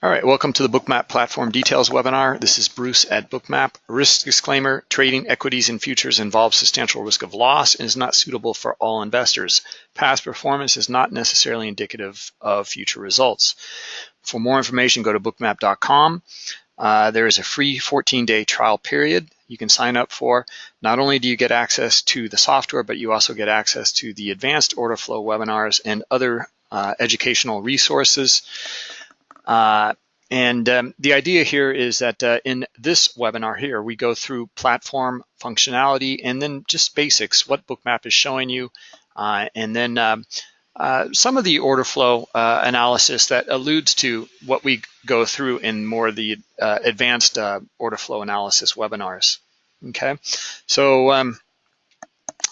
All right, welcome to the Bookmap Platform Details webinar. This is Bruce at Bookmap. Risk disclaimer, trading equities and futures involves substantial risk of loss and is not suitable for all investors. Past performance is not necessarily indicative of future results. For more information, go to bookmap.com. Uh, there is a free 14-day trial period you can sign up for. Not only do you get access to the software, but you also get access to the advanced order flow webinars and other uh, educational resources. Uh, and um, the idea here is that uh, in this webinar here, we go through platform functionality and then just basics, what Bookmap is showing you, uh, and then um, uh, some of the order flow uh, analysis that alludes to what we go through in more of the uh, advanced order flow analysis webinars. Okay, so um,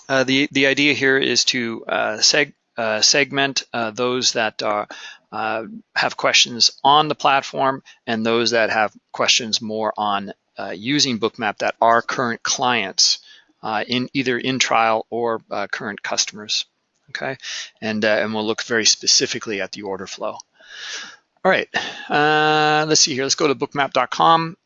the the idea here is to seg segment those that are have questions on the platform and those that have questions more on uh, using Bookmap that are current clients uh, in either in trial or uh, current customers. Okay, and uh, and we'll look very specifically at the order flow. All right, let's see here. Let's go to bookmap.com.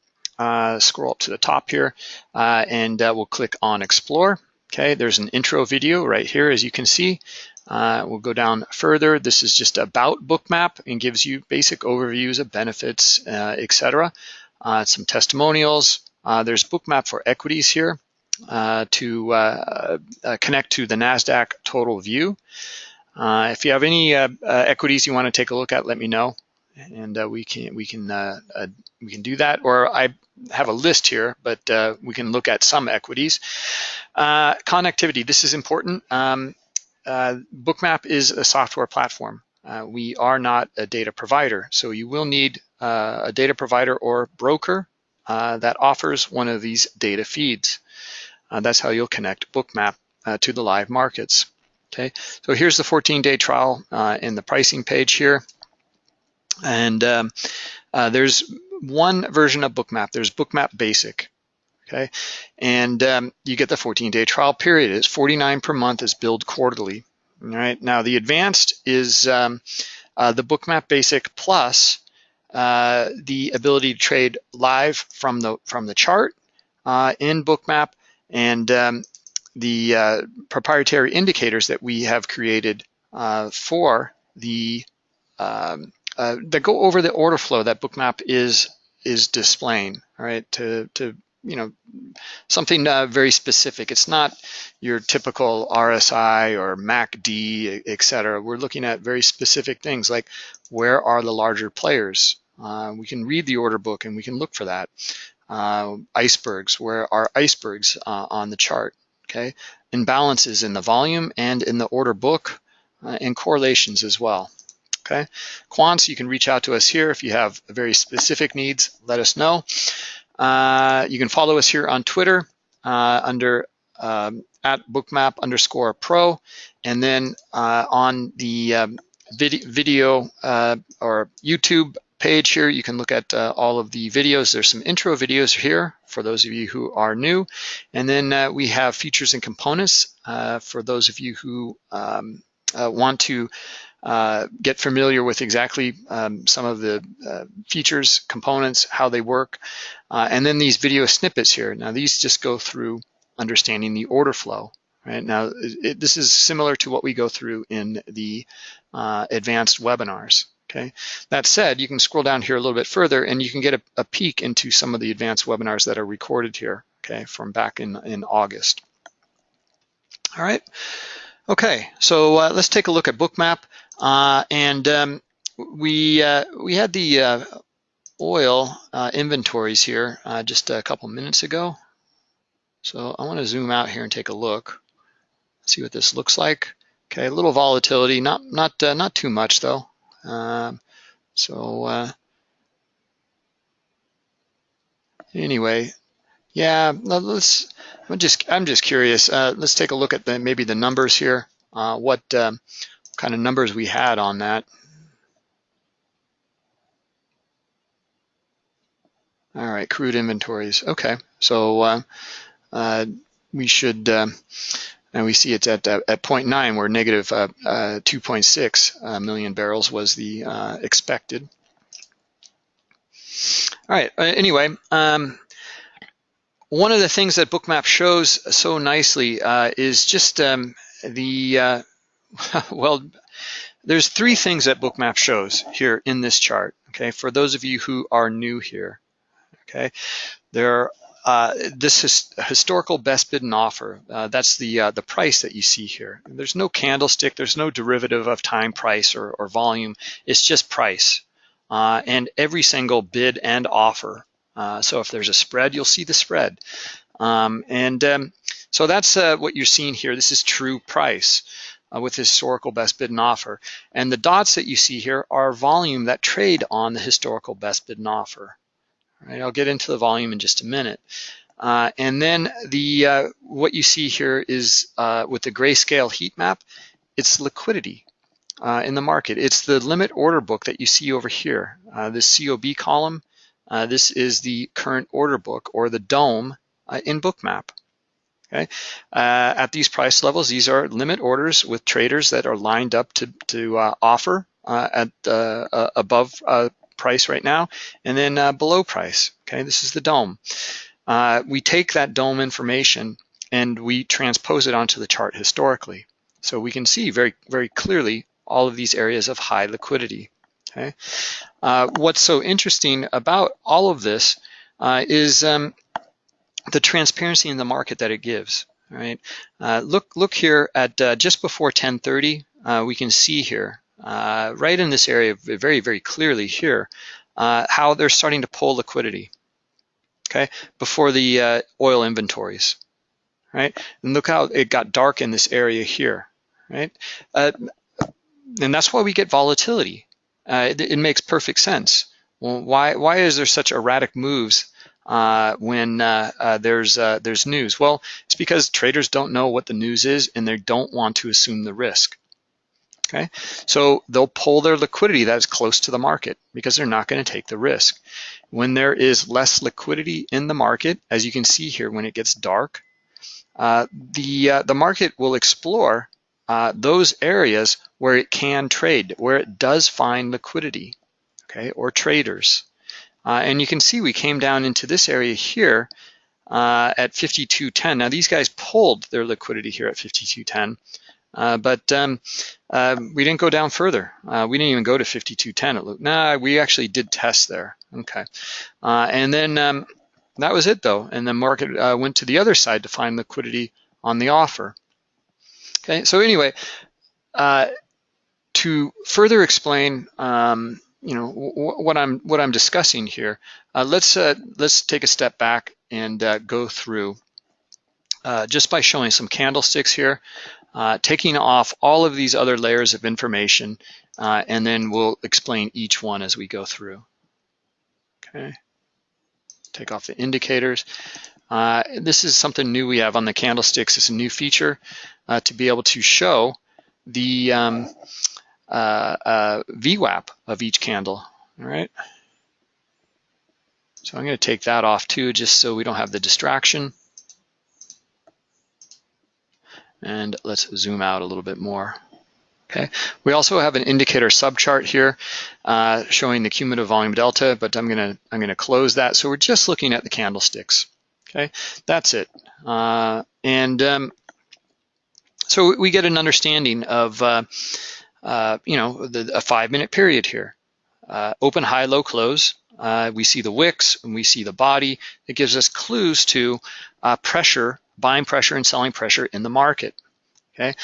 scroll up to the top here, and we'll click on Explore. Okay, there's an intro video right here, as you can see. Uh, we'll go down further. This is just about Bookmap and gives you basic overviews of benefits, uh, etc. Uh, some testimonials. Uh, there's Bookmap for equities here uh, to uh, connect to the NASDAQ total view. if you have any equities you want to take a look at, let me know and uh, we can we can uh, uh, we can do that. Or I have a list here, but we can look at some equities. connectivity. This is important. Um, Bookmap is a software platform. Uh, we are not a data provider, so you will need uh, a data provider or broker uh, that offers one of these data feeds. Uh, that's how you'll connect Bookmap uh, to the live markets. Okay, so here's the 14-day trial in the pricing page here. And um, there's one version of Bookmap. There's Bookmap Basic okay? And um, you get the 14-day trial period. It's 49 per month is billed quarterly, all right? Now the advanced is um, uh, the Bookmap Basic plus uh, the ability to trade live from the from the chart uh, in Bookmap and um, the uh, proprietary indicators that we have created uh, for the um, uh, that go over the order flow that Bookmap is is displaying, all right, to to you know, something uh, very specific. It's not your typical RSI or MACD, et cetera. We're looking at very specific things like where are the larger players? Uh, we can read the order book and we can look for that. Uh, icebergs, where are icebergs uh, on the chart? Okay, imbalances in the volume and in the order book uh, and correlations as well. Okay, quants, you can reach out to us here if you have very specific needs. Let us know. Uh, you can follow us here on Twitter uh, under um, at bookmap underscore pro. And then uh, on the um, vid video uh, or YouTube page here, you can look at uh, all of the videos. There's some intro videos here for those of you who are new. And then uh, we have features and components for those of you who um, want to uh, get familiar with exactly um, some of the uh, features, components, how they work, uh, and then these video snippets here. Now these just go through understanding the order flow. Right now, it, this is similar to what we go through in the uh, advanced webinars. Okay. That said, you can scroll down here a little bit further, and you can get a, a peek into some of the advanced webinars that are recorded here. Okay, from back in in August. All right. Okay, so uh, let's take a look at Bookmap. Uh, and um, we uh, we had the uh, oil uh, inventories here uh, just a couple minutes ago. So I want to zoom out here and take a look, see what this looks like. Okay, a little volatility, not not not too much though. Um, so anyway, yeah, let's. I'm just I'm just curious. let's take a look at the maybe the numbers here. what um, kind of numbers we had on that. All right, crude inventories. Okay, so uh, uh, we should, uh, and we see it's at at 0.9, where negative uh, uh, 2.6 uh, million barrels was the expected. All right, uh, anyway, um, one of the things that Bookmap shows so nicely uh, is just um, the, uh, well, there's three things that Bookmap shows here in this chart, okay, for those of you who are new here, okay. There uh, this is historical best bid and offer. Uh, that's the uh, the price that you see here. There's no candlestick. There's no derivative of time price or, or volume. It's just price. Uh, and every single bid and offer. Uh, so if there's a spread, you'll see the spread. Um, and um, so that's uh, what you're seeing here. This is true price with historical best bid and offer. And the dots that you see here are volume that trade on the historical best bid and offer. I'll get into the volume in just a minute. Uh, and then the uh, what you see here is uh, with the grayscale heat map, it's liquidity uh, in the market. It's the limit order book that you see over here. Uh, this COB column, uh, this is the current order book or the DOM uh, in Bookmap. Okay, uh, at these price levels, these are limit orders with traders that are lined up to to uh, offer at above price right now, and then uh, below price, okay? This is the DOM. Uh, we take that DOM information and we transpose it onto the chart historically. So we can see very, very clearly all of these areas of high liquidity, okay? Uh, what's so interesting about all of this uh, is um, the transparency in the market that it gives, right? Uh, look, look here at uh, just before 1030, we can see here uh, right in this area very, very clearly here, uh, how they're starting to pull liquidity, okay, before the uh, oil inventories, right? And look how it got dark in this area here, right? Uh, and that's why we get volatility. Uh, it, it, makes perfect sense. Well, why, why is there such erratic moves uh, when uh, uh, there's uh, there's news? Well, it's because traders don't know what the news is and they don't want to assume the risk. Okay, so they'll pull their liquidity that is close to the market because they're not going to take the risk. When there is less liquidity in the market, as you can see here, when it gets dark, uh, the the market will explore those areas where it can trade, where it does find liquidity, okay, or traders. Uh, and you can see we came down into this area here uh, at 52.10. Now these guys pulled their liquidity here at 52.10. Uh, but um, uh, we didn't go down further. Uh, we didn't even go to 5210 at Luke. Nah, we actually did test there. Okay. Uh, and then um, that was it though. And the market uh, went to the other side to find liquidity on the offer. Okay, so anyway, to further explain um, you know what I'm what I'm discussing here. Uh, let's uh, let's take a step back and uh, go through just by showing some candlesticks here uh, taking off all of these other layers of information, uh, and then we'll explain each one as we go through. Okay, take off the indicators. Uh, this is something new we have on the candlesticks. It's a new feature uh, to be able to show the um, uh, uh, VWAP of each candle, all right? So I'm gonna take that off too, just so we don't have the distraction. And let's zoom out a little bit more. Okay. We also have an indicator subchart here uh, showing the cumulative volume delta, but I'm gonna I'm gonna close that. So we're just looking at the candlesticks. Okay, that's it. Uh, and um, so we get an understanding of uh, uh you know the, a five minute period here. Uh, open, high, low, close. Uh, we see the wicks and we see the body. It gives us clues to pressure buying pressure and selling pressure in the market, okay?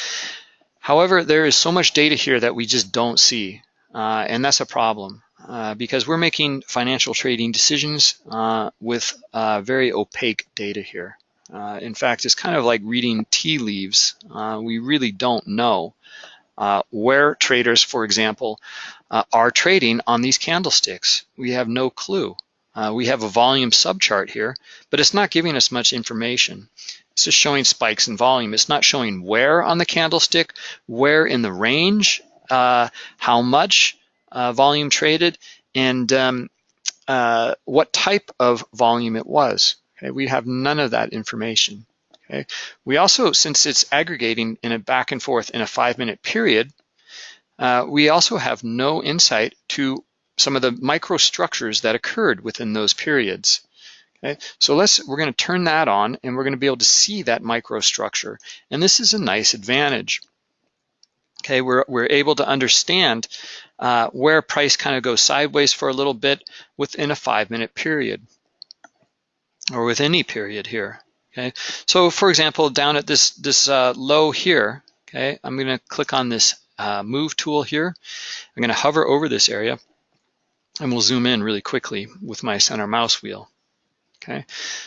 However, there is so much data here that we just don't see, uh, and that's a problem uh, because we're making financial trading decisions uh, with uh, very opaque data here. Uh, in fact, it's kind of like reading tea leaves. Uh, we really don't know where traders, for example, are trading on these candlesticks. We have no clue. we have a volume subchart here, but it's not giving us much information. It's just showing spikes in volume. It's not showing where on the candlestick, where in the range, how much uh, volume traded, and um, uh, what type of volume it was. Okay, we have none of that information. Okay, we also, since it's aggregating in a back and forth in a five-minute period, uh, we also have no insight to some of the microstructures that occurred within those periods. Okay, so let's we're going to turn that on and we're going to be able to see that microstructure. And this is a nice advantage. Okay, we're, we're able to understand uh, where price kind of goes sideways for a little bit within a five minute period or with any period here. Okay, so for example, down at this, this uh, low here, okay, I'm gonna click on this uh, move tool here. I'm gonna hover over this area and we'll zoom in really quickly with my center mouse wheel. Okay,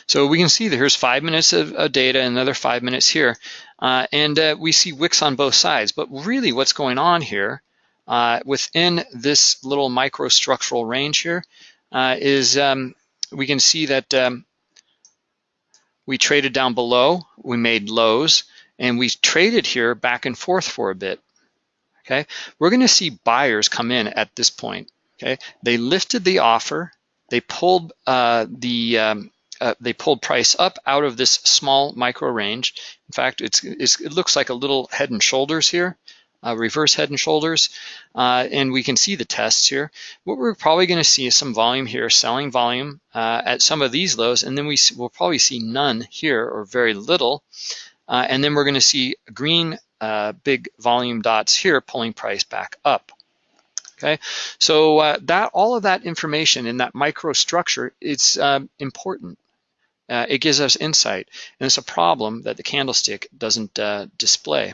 so we can see that here's five minutes of, of data, another five minutes here, uh, and uh, we see wicks on both sides. But really what's going on here uh, within this little microstructural range here uh, is um, we can see that um, we traded down below, we made lows, and we traded here back and forth for a bit. Okay, we're going to see buyers come in at this point. Okay, they lifted the offer, they pulled uh, the um, uh, they pulled price up out of this small micro range. In fact, it's, it's it looks like a little head and shoulders here, uh, reverse head and shoulders, uh, and we can see the tests here. What we're probably going to see is some volume here, selling volume uh, at some of these lows, and then we will probably see none here or very little, uh, and then we're going to see green uh, big volume dots here pulling price back up. Okay, so uh, that all of that information in that microstructure is um, important. Uh, it gives us insight, and it's a problem that the candlestick doesn't uh, display.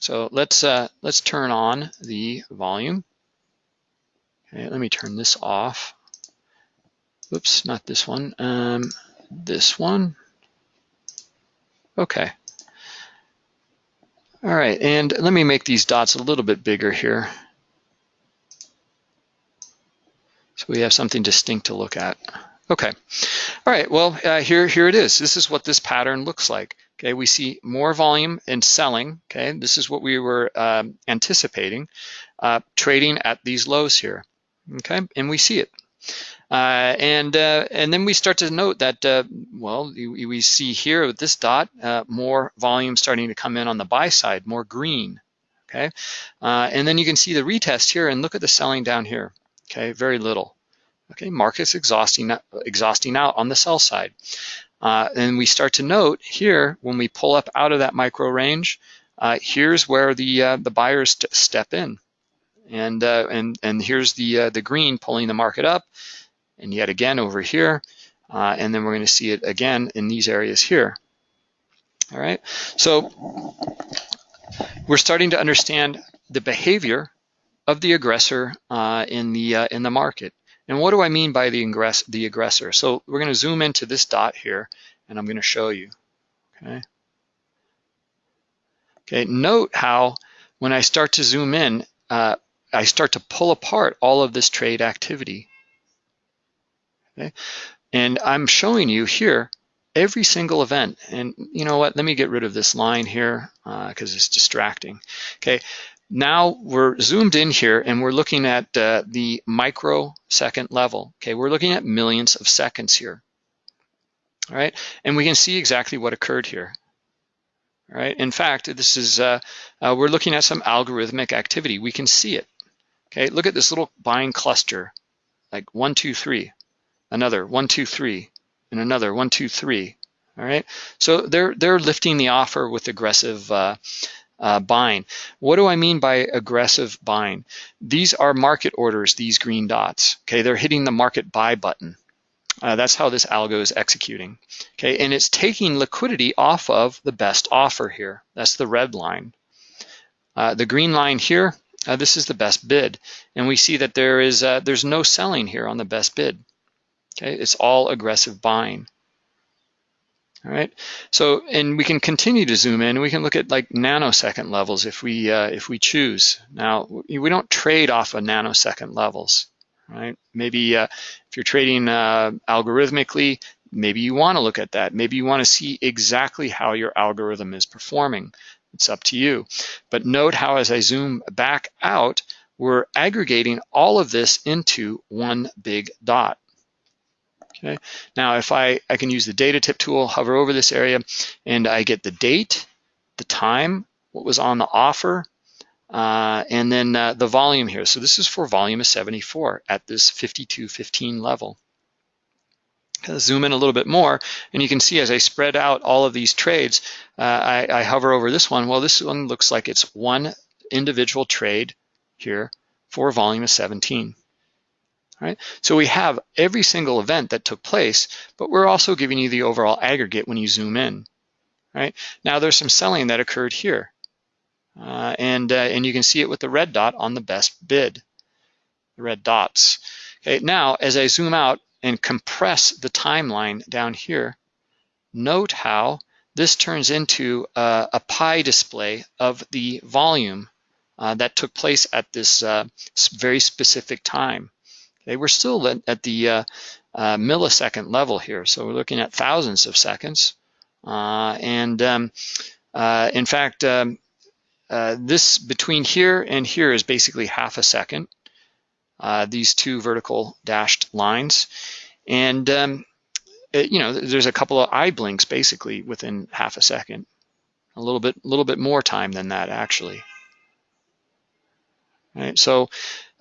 So let's uh, let's turn on the volume. Okay, let me turn this off. Oops, not this one. Um, this one. Okay. All right, and let me make these dots a little bit bigger here. So we have something distinct to look at. Okay, all right, well, uh, here, here it is. This is what this pattern looks like. Okay, we see more volume in selling. Okay, this is what we were um, anticipating, uh, trading at these lows here. Okay, and we see it. Uh, and uh, and then we start to note that, uh, well, we, we, see here with this dot, uh, more volume starting to come in on the buy side, more green, okay? Uh, and then you can see the retest here and look at the selling down here okay? Very little. Okay, market's exhausting, exhausting out on the sell side. Uh, and we start to note here, when we pull up out of that micro range, uh, here's where the uh, the buyers st step in. And, uh, and, and here's the, uh, the green pulling the market up, and yet again over here, uh, and then we're gonna see it again in these areas here. All right, so we're starting to understand the behavior of the aggressor uh, in the uh, in the market. And what do I mean by the, aggress the aggressor? So we're going to zoom into this dot here, and I'm going to show you. Okay. Okay. Note how when I start to zoom in, uh, I start to pull apart all of this trade activity. Okay. And I'm showing you here every single event. And you know what? Let me get rid of this line here because uh, it's distracting. Okay. Now we're zoomed in here and we're looking at uh, the microsecond level. Okay, we're looking at millions of seconds here. All right, and we can see exactly what occurred here. All right, in fact, this is uh, uh, we're looking at some algorithmic activity. We can see it. Okay, look at this little buying cluster, like one, two, three, another one, two, three, and another one, two, three. All right, so they're they're lifting the offer with aggressive uh, buying. What do I mean by aggressive buying? These are market orders, these green dots. Okay, they're hitting the market buy button. Uh, that's how this algo is executing. Okay, and it's taking liquidity off of the best offer here. That's the red line. Uh, the green line here, uh, this is the best bid, and we see that there is uh, there's no selling here on the best bid. Okay, it's all aggressive buying. All right, so and we can continue to zoom in. We can look at like nanosecond levels if we uh, if we choose. Now we don't trade off of nanosecond levels, right? Maybe uh, if you're trading uh, algorithmically, maybe you want to look at that. Maybe you want to see exactly how your algorithm is performing. It's up to you. But note how as I zoom back out, we're aggregating all of this into one big dot. Okay. Now, if I, I can use the data tip tool, hover over this area, and I get the date, the time, what was on the offer, uh, and then uh, the volume here. So this is for volume of 74 at this 52.15 level. Zoom in a little bit more, and you can see as I spread out all of these trades, uh, I, I hover over this one. Well, this one looks like it's one individual trade here for volume of 17. Right? So we have every single event that took place, but we're also giving you the overall aggregate when you zoom in. Right? Now there's some selling that occurred here. Uh, and, uh, and you can see it with the red dot on the best bid, the red dots. Okay, now as I zoom out and compress the timeline down here, note how this turns into a, a pie display of the volume uh, that took place at this uh, very specific time. Okay, we're still at, at the uh, uh, millisecond level here, so we're looking at thousands of seconds. and um, in fact, um, uh, this between here and here is basically half a second, uh, these two vertical dashed lines. And, um, it, you know, there's a couple of eye blinks basically within half a second, a little bit, little bit more time than that actually. Right, so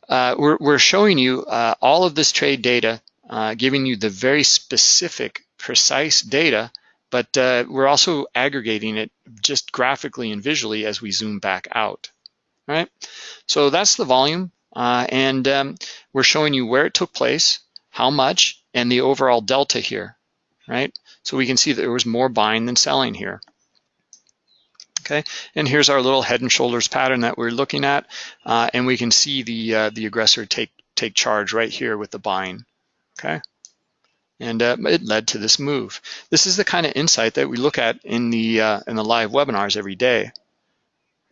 uh, we're, we're showing you uh, all of this trade data, uh, giving you the very specific, precise data but uh, we're also aggregating it just graphically and visually as we zoom back out, right? So that's the volume, and um, we're showing you where it took place, how much, and the overall delta here, right? So we can see that there was more buying than selling here. Okay, and here's our little head and shoulders pattern that we're looking at, uh, and we can see the uh, the aggressor take take charge right here with the buying. Okay and uh, it led to this move. This is the kind of insight that we look at in the uh, in the live webinars every day.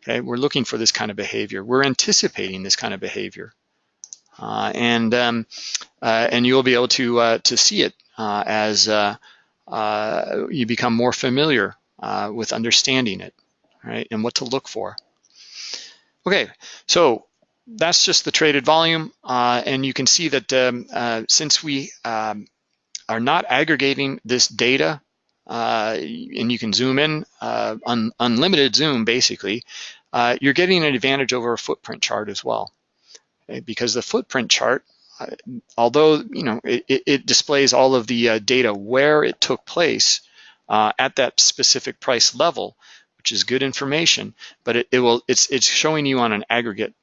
Okay, we're looking for this kind of behavior. We're anticipating this kind of behavior, uh, and um, uh, and you'll be able to uh, to see it uh, as you become more familiar with understanding it, right, and what to look for. Okay, so that's just the traded volume, and you can see that um, since we um, are not aggregating this data, uh, and you can zoom in, uh, un unlimited zoom basically, uh, you're getting an advantage over a footprint chart as well. Okay? Because the footprint chart, uh, although you know it, it, displays all of the uh, data where it took place uh, at that specific price level, which is good information, but it, it will it's it's showing you on an aggregate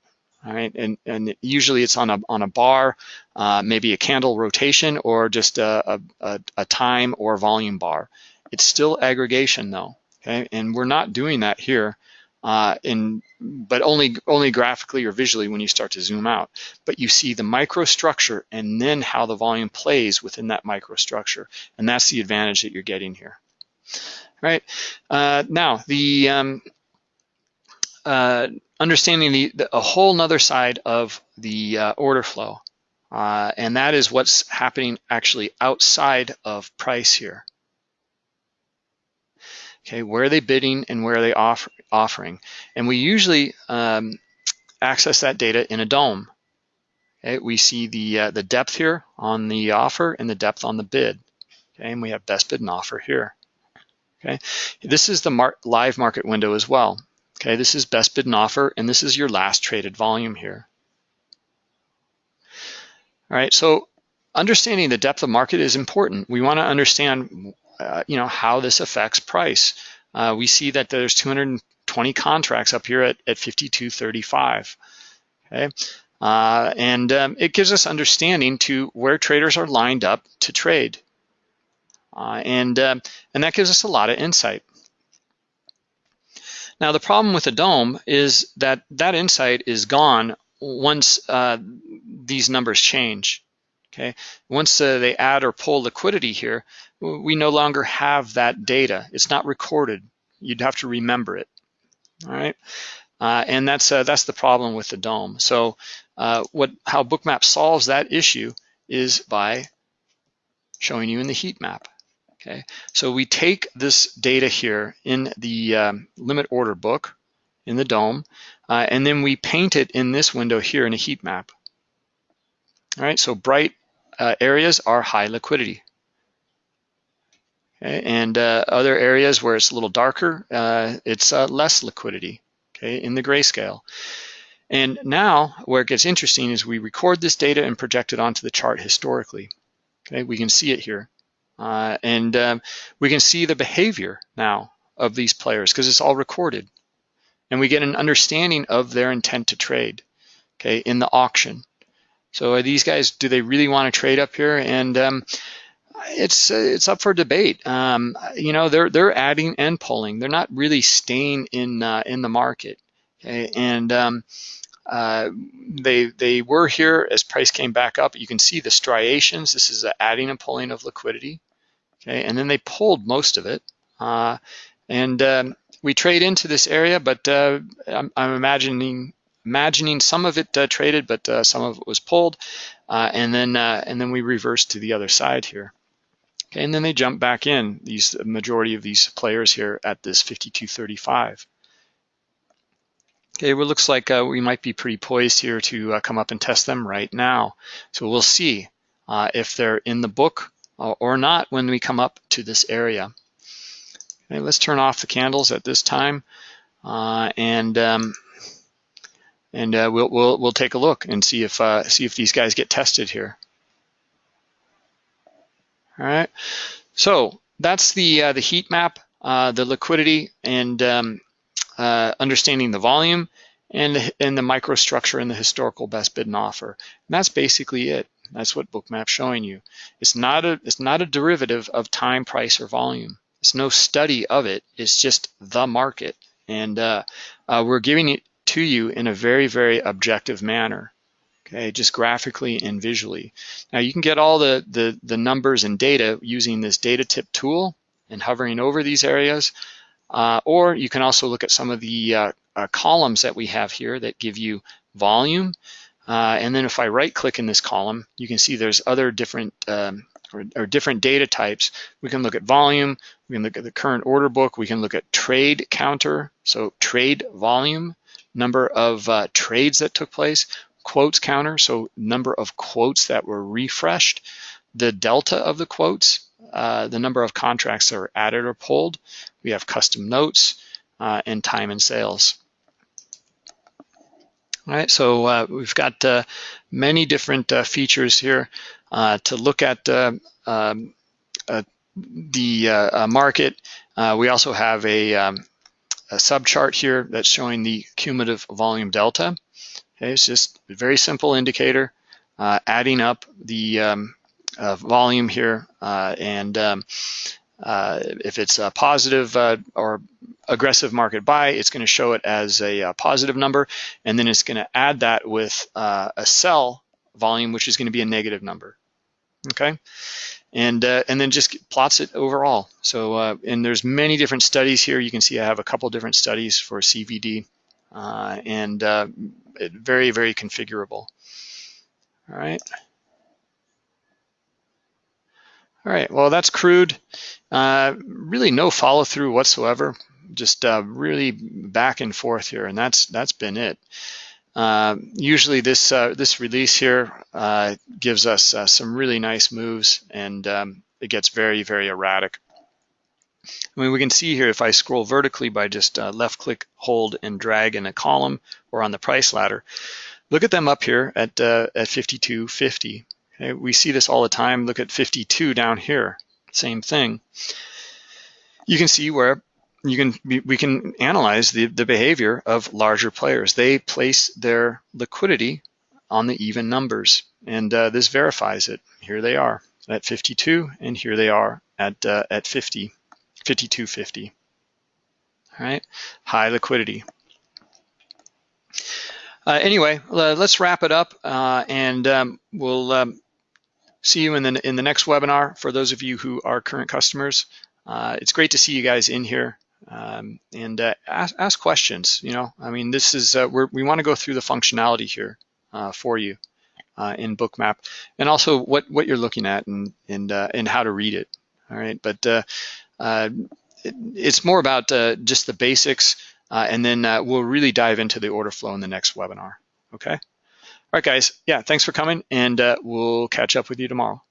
right, and, and usually it's on a, on a bar, uh, maybe a candle rotation or just a, a, a, time or volume bar. It's still aggregation though, okay? And we're not doing that here, uh, in, but only, only graphically or visually when you start to zoom out. But you see the microstructure and then how the volume plays within that microstructure. And that's the advantage that you're getting here. Right, uh, now the, um, uh, understanding the, the, a whole nother side of the uh, order flow. Uh, and that is what's happening actually outside of price here. Okay, where are they bidding and where are they offer, offering? And we usually um, access that data in a DOM. Okay, we see the, uh, the depth here on the offer and the depth on the bid. Okay, and we have best bid and offer here. Okay, this is the mar live market window as well. Okay, this is best bid and offer, and this is your last traded volume here. All right, so understanding the depth of market is important. We want to understand, uh, you know, how this affects price. Uh, we see that there's 220 contracts up here at, at 52.35. Okay, uh, and um, it gives us understanding to where traders are lined up to trade, uh, and um, and that gives us a lot of insight. Now, the problem with the DOM is that that insight is gone once uh, these numbers change. Okay, once uh, they add or pull liquidity here, we no longer have that data. It's not recorded. You'd have to remember it. All right, uh, and that's uh, that's the problem with the DOM. So, uh, what how Bookmap solves that issue is by showing you in the heat map. Okay, so we take this data here in the um, limit order book in the DOM, uh, and then we paint it in this window here in a heat map. All right, so bright uh, areas are high liquidity. Okay, and uh, other areas where it's a little darker, uh, it's uh, less liquidity. okay, in the grayscale. And now where it gets interesting is we record this data and project it onto the chart historically. Okay, we can see it here. Uh, and um, we can see the behavior now of these players because it's all recorded. And we get an understanding of their intent to trade, okay, in the auction. So are these guys, do they really want to trade up here? And um, it's it's up for debate. Um, you know, they're they're adding and pulling. They're not really staying in uh, in the market. Okay? And um, uh, they they were here as price came back up. You can see the striations. This is the adding and pulling of liquidity. Okay, and then they pulled most of it. Uh, and um, we trade into this area, but uh, I'm, I'm, imagining imagining some of it uh, traded, but uh, some of it was pulled, uh, and then and then we reverse to the other side here. Okay, and then they jump back in, these majority of these players here at this 52.35. Okay, well, looks like uh, we might be pretty poised here to uh, come up and test them right now. So we'll see uh, if they're in the book uh, or not when we come up to this area. Okay, let's turn off the candles at this time uh, and um, and uh, we'll, we'll we'll take a look and see if see if these guys get tested here. All right, so that's the uh, the heat map, uh, the liquidity, and um, uh, understanding the volume, and the, and the microstructure and the historical best bid and offer. And that's basically it. That's what Bookmap's showing you. It's not a it's not a derivative of time, price, or volume. It's no study of it. It's just the market, and uh, uh, we're giving it to you in a very very objective manner okay, just graphically and visually. Now you can get all the, the, the numbers and data using this data tip tool and hovering over these areas, uh, or you can also look at some of the uh, uh, columns that we have here that give you volume. Uh, and then if I right click in this column, you can see there's other different um, or, or, different data types. We can look at volume, we can look at the current order book, we can look at trade counter, so trade volume, number of uh, trades that took place quotes counter, so number of quotes that were refreshed, the delta of the quotes, uh, the number of contracts that are added or pulled. We have custom notes uh, and time and sales. All right, so uh, we've got uh, many different uh, features here uh, to look at um, the market. we also have a, um, a subchart here that's showing the cumulative volume delta. Okay, it's just a very simple indicator, uh, adding up the um, uh, volume here, uh, and um, uh, if it's a positive uh, or aggressive market buy, it's going to show it as a, a, positive number, and then it's going to add that with a sell volume, which is going to be a negative number. Okay, and uh, and then just plots it overall. So uh, and there's many different studies here. You can see I have a couple different studies for CVD, uh, and very, very configurable. All right. All right, well, that's crude. Uh, really no follow through whatsoever. Just uh, really back and forth here, and that's that's been it. Uh, usually this uh, this release here uh, gives us uh, some really nice moves, and um, it gets very, very erratic. I mean, we can see here if I scroll vertically by just left click, hold, and drag in a column or on the price ladder, look at them up here at, uh, at 52.50. Okay, we see this all the time. Look at 52 down here, same thing. You can see where you can we can analyze the, the behavior of larger players. They place their liquidity on the even numbers, and uh, this verifies it. Here they are at 52, and here they are at uh, at 50. 5250. All right, high liquidity. Uh, anyway, let's wrap it up, uh, and um, we'll um, see you in the in the next webinar. For those of you who are current customers, uh, it's great to see you guys in here um, and uh, ask, ask, questions. You know, I mean, this is uh, we want to go through the functionality here uh, for you in Bookmap, and also what what you're looking at and and and how to read it. All right, but uh, it, it's more about uh, just the basics, uh, and then we'll really dive into the order flow in the next webinar, okay? Right, guys, yeah, thanks for coming, and uh, we'll catch up with you tomorrow.